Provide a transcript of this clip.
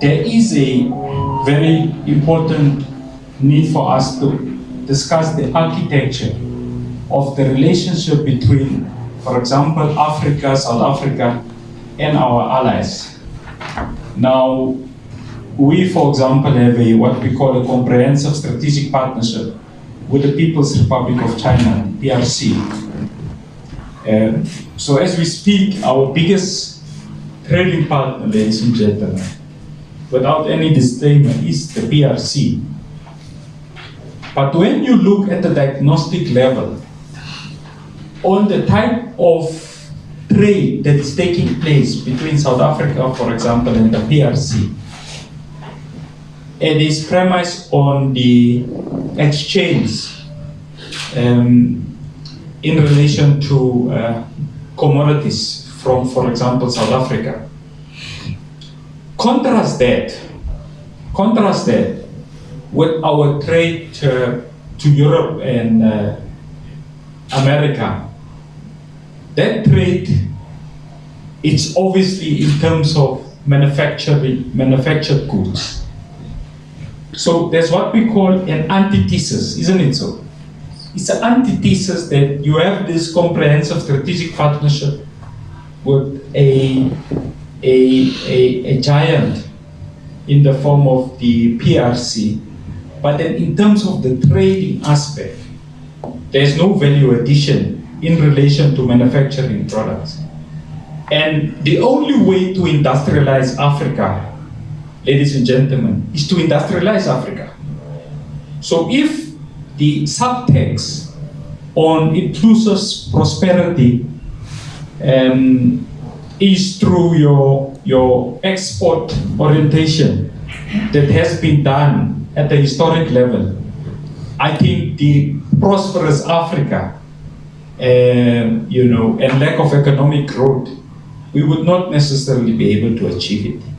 there is a very important need for us to discuss the architecture of the relationship between, for example, Africa, South Africa, and our allies. Now, we, for example, have a what we call a comprehensive strategic partnership with the People's Republic of China, PRC. Uh, so as we speak, our biggest trading partner, ladies and gentlemen, without any disclaimer, is the PRC. But when you look at the diagnostic level, on the type of trade that is taking place between South Africa, for example, and the PRC, it is premised on the exchange um, in relation to uh, commodities from, for example, South Africa. Contrast that, contrast that with our trade uh, to Europe and uh, America. That trade, it's obviously in terms of manufacturing, manufactured goods. So there's what we call an antithesis, isn't it so? It's an antithesis that you have this comprehensive strategic partnership with a, a, a, a giant in the form of the PRC. But then in terms of the trading aspect, there's no value addition in relation to manufacturing products. And the only way to industrialize Africa ladies and gentlemen, is to industrialize Africa. So if the subtext on inclusive prosperity um, is through your, your export orientation that has been done at the historic level, I think the prosperous Africa, um, you know, and lack of economic growth, we would not necessarily be able to achieve it.